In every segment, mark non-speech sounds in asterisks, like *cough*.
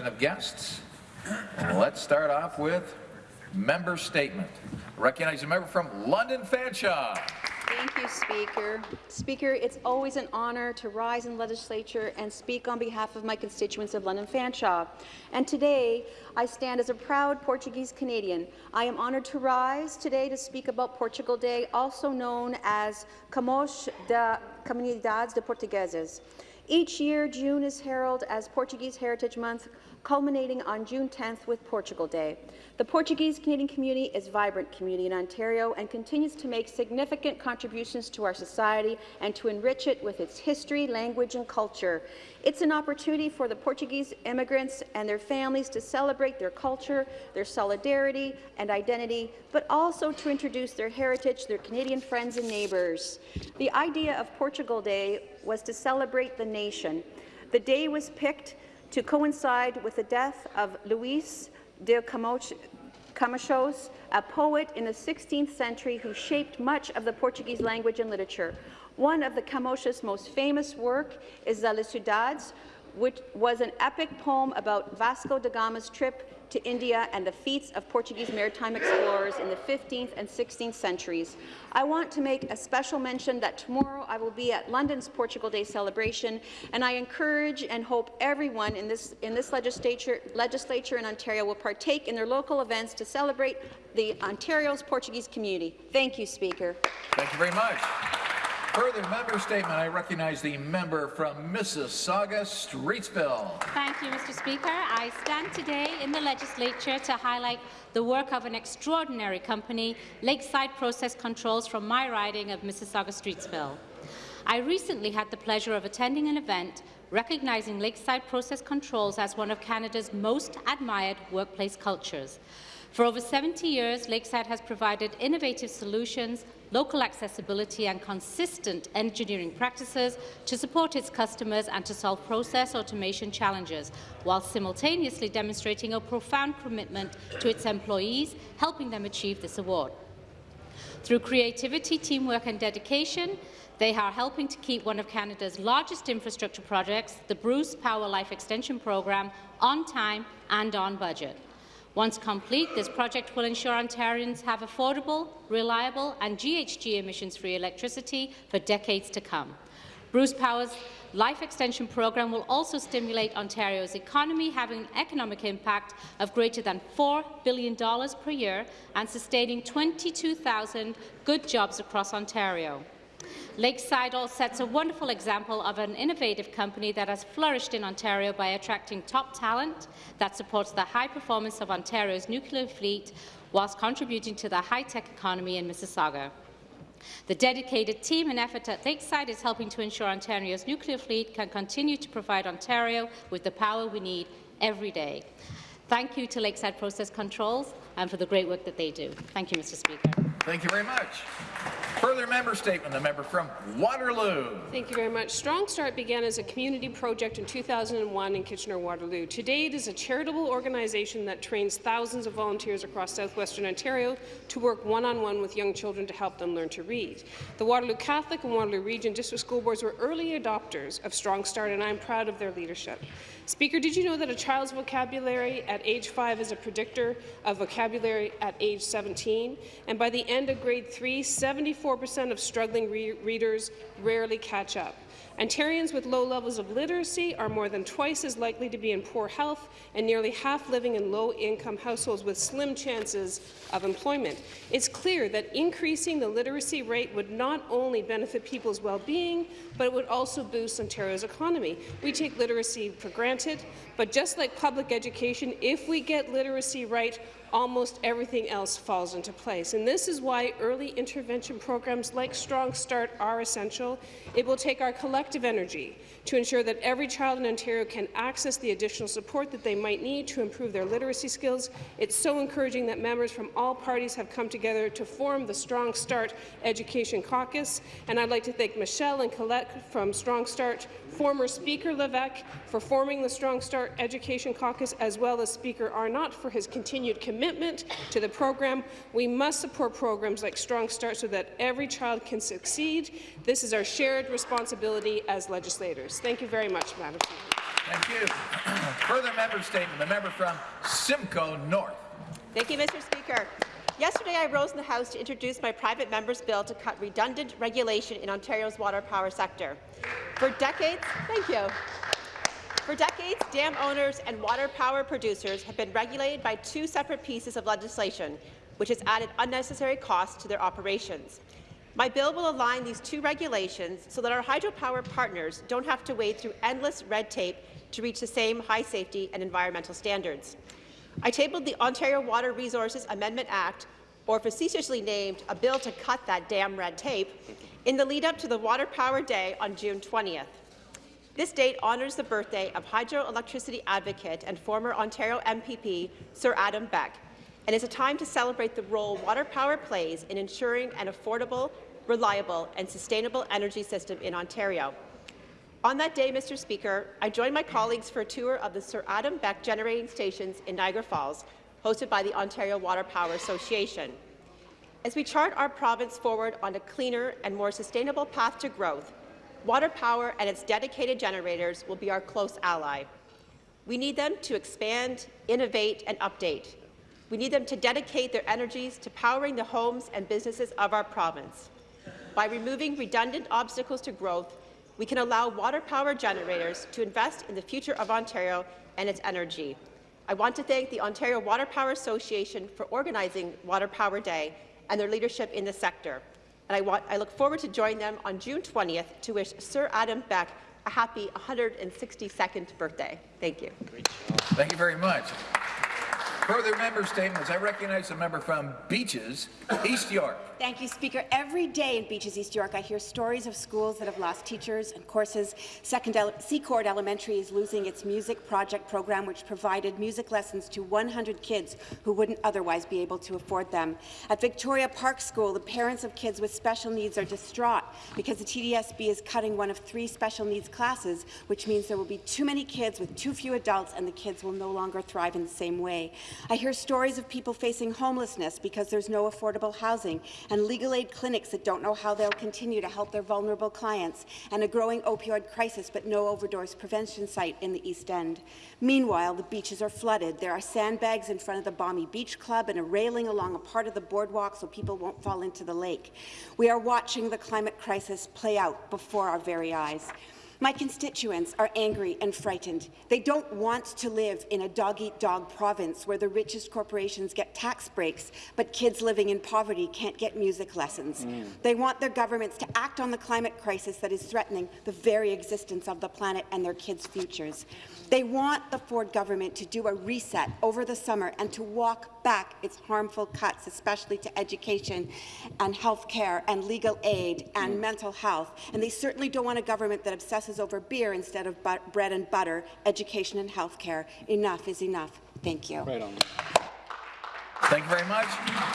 of guests. Let's start off with member statement. Recognize a member from London Fanshawe. Thank you, Speaker. Speaker, it's always an honour to rise in legislature and speak on behalf of my constituents of London Fanshawe. And today, I stand as a proud Portuguese Canadian. I am honoured to rise today to speak about Portugal Day, also known as Camões da Comunidades de Portugueses. Each year, June is heralded as Portuguese Heritage Month, culminating on June 10th with Portugal Day. The Portuguese Canadian community is a vibrant community in Ontario and continues to make significant contributions to our society and to enrich it with its history, language and culture. It's an opportunity for the Portuguese immigrants and their families to celebrate their culture, their solidarity and identity, but also to introduce their heritage, to their Canadian friends and neighbours. The idea of Portugal Day was to celebrate the nation. The day was picked to coincide with the death of Luís de Camões, a poet in the 16th century who shaped much of the Portuguese language and literature. One of the Camões' most famous work is the Lusíadas, which was an epic poem about Vasco da Gama's trip to India and the feats of Portuguese maritime explorers in the 15th and 16th centuries. I want to make a special mention that tomorrow I will be at London's Portugal Day celebration, and I encourage and hope everyone in this, in this legislature, legislature in Ontario will partake in their local events to celebrate the Ontario's Portuguese community. Thank you, Speaker. Thank you very much. Further member statement, I recognize the member from Mississauga, Streetsville. Thank you, Mr. Speaker. I stand today in the legislature to highlight the work of an extraordinary company, Lakeside Process Controls from my riding of Mississauga, Streetsville. I recently had the pleasure of attending an event recognizing Lakeside Process Controls as one of Canada's most admired workplace cultures. For over 70 years, Lakeside has provided innovative solutions local accessibility and consistent engineering practices to support its customers and to solve process automation challenges, while simultaneously demonstrating a profound commitment to its employees, helping them achieve this award. Through creativity, teamwork and dedication, they are helping to keep one of Canada's largest infrastructure projects, the Bruce Power Life Extension Programme, on time and on budget. Once complete, this project will ensure Ontarians have affordable, reliable and GHG emissions-free electricity for decades to come. Bruce Power's Life Extension Programme will also stimulate Ontario's economy, having an economic impact of greater than $4 billion per year and sustaining 22,000 good jobs across Ontario. Lakeside all sets a wonderful example of an innovative company that has flourished in Ontario by attracting top talent that supports the high performance of Ontario's nuclear fleet whilst contributing to the high-tech economy in Mississauga. The dedicated team and effort at Lakeside is helping to ensure Ontario's nuclear fleet can continue to provide Ontario with the power we need every day. Thank you to Lakeside Process Controls and for the great work that they do. Thank you, Mr. Speaker. Thank you very much. Further member statement, the member from Waterloo. Thank you very much. Strong Start began as a community project in 2001 in Kitchener-Waterloo. Today, it is a charitable organization that trains thousands of volunteers across southwestern Ontario to work one-on-one -on -one with young children to help them learn to read. The Waterloo Catholic and Waterloo Region District School Boards were early adopters of Strong Start, and I'm proud of their leadership. Speaker, did you know that a child's vocabulary at age 5 is a predictor of vocabulary at age 17? And by the end of grade 3, 74% of struggling re readers rarely catch up. Ontarians with low levels of literacy are more than twice as likely to be in poor health and nearly half living in low-income households with slim chances of employment. It's clear that increasing the literacy rate would not only benefit people's well-being, but it would also boost Ontario's economy. We take literacy for granted, but just like public education, if we get literacy right, almost everything else falls into place. And this is why early intervention programs like Strong Start are essential. It will take our collective energy to ensure that every child in Ontario can access the additional support that they might need to improve their literacy skills. It's so encouraging that members from all parties have come together to form the Strong Start Education Caucus. And I'd like to thank Michelle and Colette from Strong Start, former Speaker Levac for forming the Strong Start Education Caucus, as well as Speaker Arnott for his continued commitment commitment to the program. We must support programs like Strong Start so that every child can succeed. This is our shared responsibility as legislators. Thank you very much, Madam Speaker. Thank you. *clears throat* Further member statement, the member from Simcoe North. Thank you, Mr. Speaker. Yesterday, I rose in the House to introduce my private member's bill to cut redundant regulation in Ontario's water power sector. For decades, thank you. For decades, dam owners and water power producers have been regulated by two separate pieces of legislation, which has added unnecessary costs to their operations. My bill will align these two regulations so that our hydropower partners don't have to wade through endless red tape to reach the same high safety and environmental standards. I tabled the Ontario Water Resources Amendment Act, or facetiously named a bill to cut that damn red tape, in the lead-up to the Water Power Day on June 20th. This date honours the birthday of hydroelectricity advocate and former Ontario MPP Sir Adam Beck, and is a time to celebrate the role water power plays in ensuring an affordable, reliable and sustainable energy system in Ontario. On that day, Mr. Speaker, I joined my colleagues for a tour of the Sir Adam Beck generating stations in Niagara Falls, hosted by the Ontario Water Power Association. As we chart our province forward on a cleaner and more sustainable path to growth, water power and its dedicated generators will be our close ally. We need them to expand, innovate and update. We need them to dedicate their energies to powering the homes and businesses of our province. By removing redundant obstacles to growth, we can allow water power generators to invest in the future of Ontario and its energy. I want to thank the Ontario Water Power Association for organizing Water Power Day and their leadership in the sector. And I, want, I look forward to joining them on June 20th to wish Sir Adam Beck a happy 162nd birthday. Thank you. Thank you very much. Further member statements. I recognize the member from Beaches, East York. Thank you, Speaker. Every day in Beaches, East York, I hear stories of schools that have lost teachers and courses. Second Secord Elementary is losing its music project program, which provided music lessons to 100 kids who wouldn't otherwise be able to afford them. At Victoria Park School, the parents of kids with special needs are distraught because the TDSB is cutting one of three special needs classes, which means there will be too many kids with too few adults, and the kids will no longer thrive in the same way. I hear stories of people facing homelessness because there's no affordable housing, and legal aid clinics that don't know how they'll continue to help their vulnerable clients, and a growing opioid crisis but no overdose prevention site in the East End. Meanwhile, the beaches are flooded. There are sandbags in front of the Balmy Beach Club and a railing along a part of the boardwalk so people won't fall into the lake. We are watching the climate crisis play out before our very eyes. My constituents are angry and frightened. They don't want to live in a dog-eat-dog province where the richest corporations get tax breaks, but kids living in poverty can't get music lessons. Mm. They want their governments to act on the climate crisis that is threatening the very existence of the planet and their kids' futures. They want the Ford government to do a reset over the summer and to walk back its harmful cuts, especially to education and health care and legal aid and mm. mental health. And they certainly don't want a government that obsesses over beer instead of bread and butter, education and health care. Enough is enough. Thank you. Right on. Thank you very much.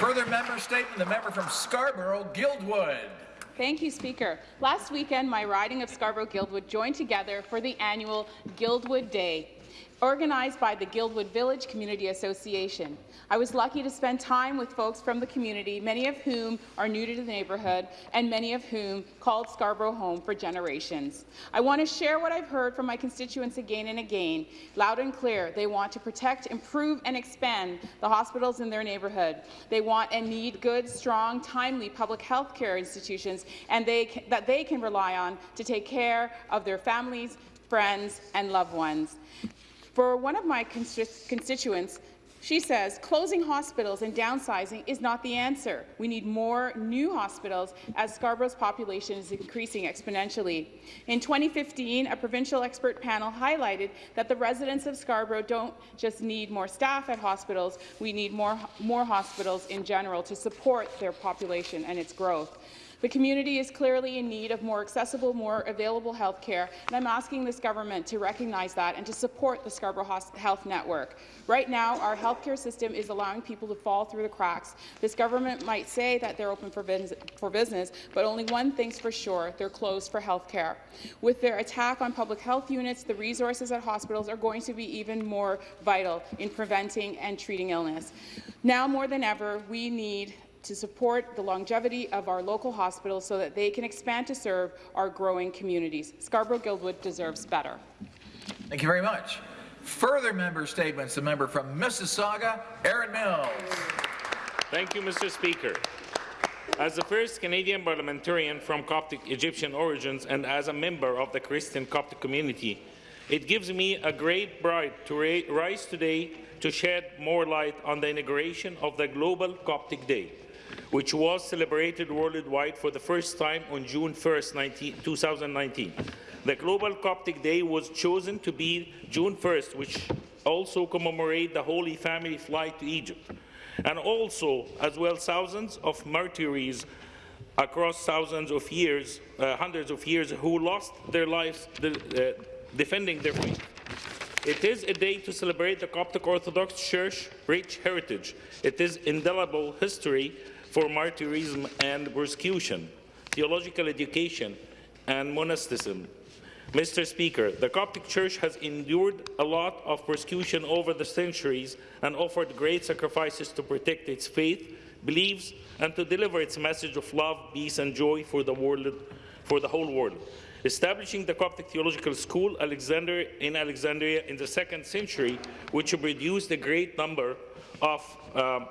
Further member statement, the member from Scarborough, Guildwood. Thank you, Speaker. Last weekend, my riding of Scarborough-Guildwood joined together for the annual Guildwood Day, organized by the Guildwood Village Community Association. I was lucky to spend time with folks from the community, many of whom are new to the neighbourhood and many of whom called Scarborough home for generations. I want to share what I've heard from my constituents again and again, loud and clear. They want to protect, improve and expand the hospitals in their neighbourhood. They want and need good, strong, timely public health care institutions and they, that they can rely on to take care of their families, friends and loved ones. For one of my constituents, she says closing hospitals and downsizing is not the answer. We need more new hospitals as Scarborough's population is increasing exponentially. In 2015, a provincial expert panel highlighted that the residents of Scarborough don't just need more staff at hospitals, we need more, more hospitals in general to support their population and its growth. The community is clearly in need of more accessible, more available health care, and I'm asking this government to recognize that and to support the Scarborough Health Network. Right now, our healthcare system is allowing people to fall through the cracks. This government might say that they're open for, for business, but only one thing's for sure, they're closed for health care. With their attack on public health units, the resources at hospitals are going to be even more vital in preventing and treating illness. Now more than ever, we need to support the longevity of our local hospitals so that they can expand to serve our growing communities. Scarborough-Guildwood deserves better. Thank you very much. Further member statements, the member from Mississauga, Erin Mills. Thank you, Mr. Speaker. As the first Canadian parliamentarian from Coptic Egyptian origins and as a member of the Christian Coptic community, it gives me a great pride to rise today to shed more light on the inauguration of the Global Coptic Day, which was celebrated worldwide for the first time on June 1, 19, 2019. The Global Coptic Day was chosen to be June 1st, which also commemorate the Holy Family flight to Egypt and also as well thousands of martyrs across thousands of years, uh, hundreds of years, who lost their lives de uh, defending their faith. It is a day to celebrate the Coptic Orthodox Church rich heritage. It is indelible history for martyrism and persecution, theological education, and monasticism. Mr. Speaker, the Coptic Church has endured a lot of persecution over the centuries and offered great sacrifices to protect its faith, beliefs, and to deliver its message of love, peace, and joy for the, world, for the whole world. Establishing the Coptic Theological School Alexander, in Alexandria in the second century, which produced a great number of um,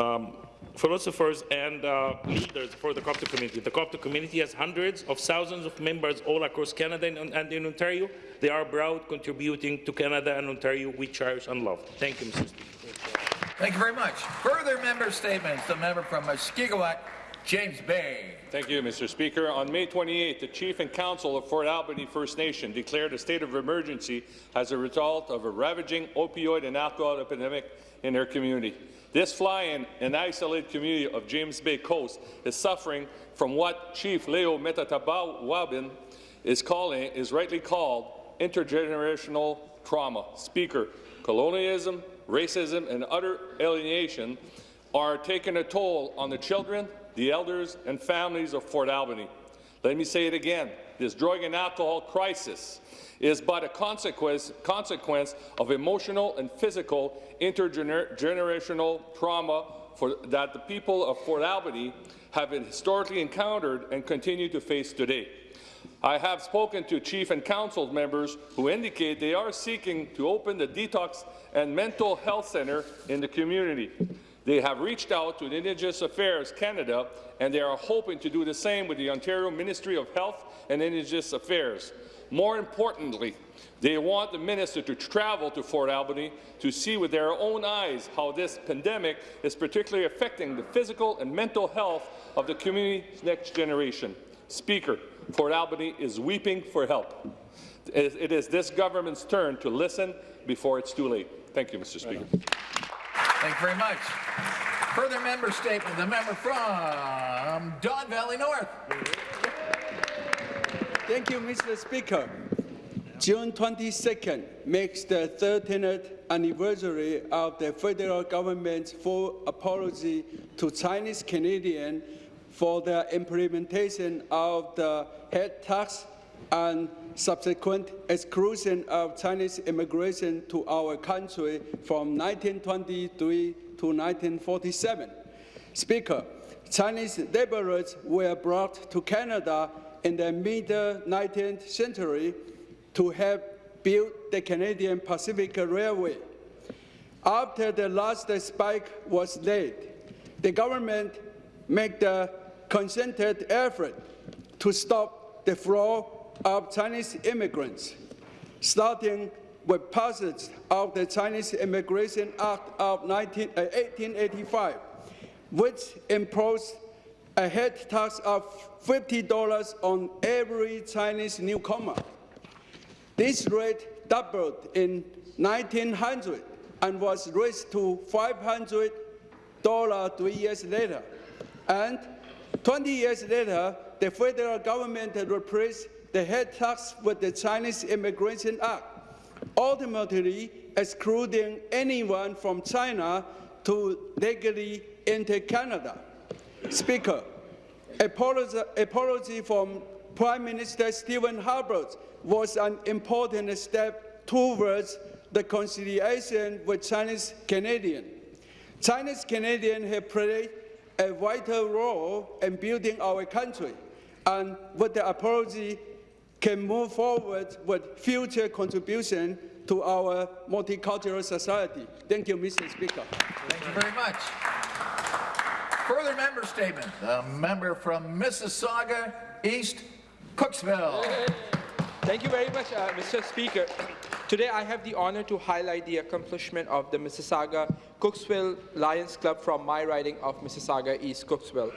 um, philosophers and uh, leaders for the Coptic community. The Coptic community has hundreds of thousands of members all across Canada and, and in Ontario. They are proud contributing to Canada and Ontario we cherish and love. Thank you, Mr. Speaker. Thank you very much. Further member statements. The member from Mushkegowuk, James Bay. Thank you, Mr. Speaker. On May 28, the Chief and Council of Fort Albany First Nation declared a state of emergency as a result of a ravaging opioid and alcohol epidemic in their community. This fly-in and isolated community of James Bay Coast is suffering from what Chief Leo Metatawabin is calling is rightly called intergenerational trauma. Speaker, colonialism, racism, and utter alienation are taking a toll on the children, the elders, and families of Fort Albany. Let me say it again. This drug and alcohol crisis is but a consequence, consequence of emotional and physical intergenerational trauma for, that the people of Fort Albany have historically encountered and continue to face today. I have spoken to chief and council members who indicate they are seeking to open the detox and mental health center in the community. They have reached out to Indigenous Affairs Canada and they are hoping to do the same with the Ontario Ministry of Health and Indigenous Affairs. More importantly, they want the minister to travel to Fort Albany to see with their own eyes how this pandemic is particularly affecting the physical and mental health of the community's next generation. Speaker, Fort Albany is weeping for help. It is this government's turn to listen before it's too late. Thank you, Mr. Speaker. Thank you very much. Further member statement, the member from Don Valley North. Thank you, Mr. Speaker. June 22nd makes the 13th anniversary of the federal government's full apology to Chinese Canadians for their implementation of the head tax and subsequent exclusion of Chinese immigration to our country from 1923 to 1947. Speaker, Chinese laborers were brought to Canada in the mid-19th century to help build the Canadian Pacific Railway. After the last spike was laid, the government made the concerted effort to stop the flow of Chinese immigrants, starting with passage of the Chinese Immigration Act of 19, uh, 1885, which imposed a head tax of $50 on every Chinese newcomer. This rate doubled in 1900 and was raised to $500 three years later. And 20 years later, the federal government replaced the head tax with the Chinese Immigration Act, ultimately excluding anyone from China to legally enter Canada. Speaker, apology, apology from Prime Minister Stephen Harper was an important step towards the conciliation with Chinese Canadians. Chinese Canadians have played a vital role in building our country, and with the apology can move forward with future contribution to our multicultural society. Thank you, Mr. Speaker. Thank you very much. Further member statement. The member from Mississauga East, Cooksville. Thank you very much, uh, Mr. Speaker. Today, I have the honor to highlight the accomplishment of the Mississauga Cooksville Lions Club from my riding of Mississauga East Cooksville.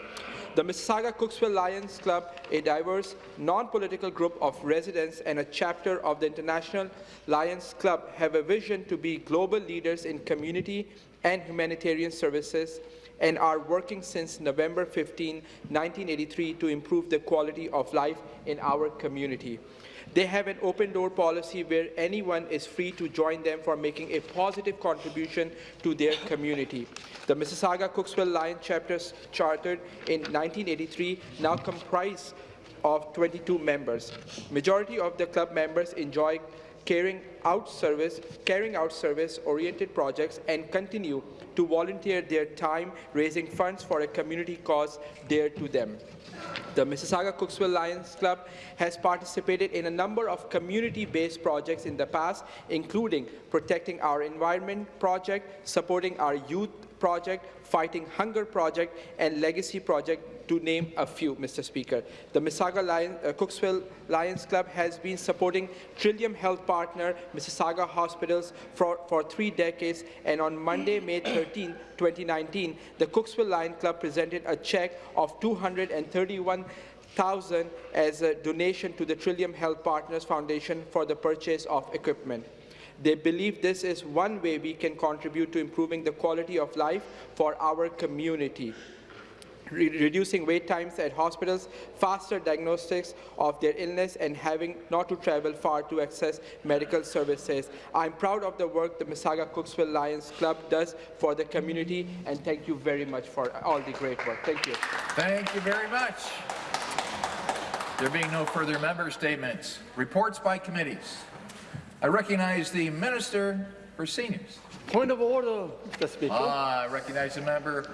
The Mississauga Cooksville Lions Club, a diverse, non-political group of residents and a chapter of the International Lions Club, have a vision to be global leaders in community and humanitarian services and are working since November 15, 1983 to improve the quality of life in our community. They have an open door policy where anyone is free to join them for making a positive contribution to their community. The Mississauga Cooksville Lion chapters chartered in 1983 now comprise of 22 members. Majority of the club members enjoy carrying out service, carrying out service-oriented projects and continue to volunteer their time raising funds for a community cause dear to them. The Mississauga Cooksville Lions Club has participated in a number of community-based projects in the past, including protecting our environment project, supporting our youth project, fighting hunger project, and legacy project, to name a few, Mr. Speaker. The Mississauga Lion, uh, Cooksville Lions Club has been supporting Trillium Health Partner Mississauga Hospitals for, for three decades, and on Monday, May 13, 2019, the Cooksville Lion Club presented a check of 231 thousand as a donation to the Trillium Health Partners Foundation for the purchase of equipment. They believe this is one way we can contribute to improving the quality of life for our community. Re reducing wait times at hospitals, faster diagnostics of their illness, and having not to travel far to access medical services. I'm proud of the work the Mississauga Cooksville Lions Club does for the community, and thank you very much for all the great work. Thank you. Thank you very much. There being no further member statements, reports by committees. I recognize the Minister for Seniors. Point of order, Mr. Speaker. Ah, I recognize the member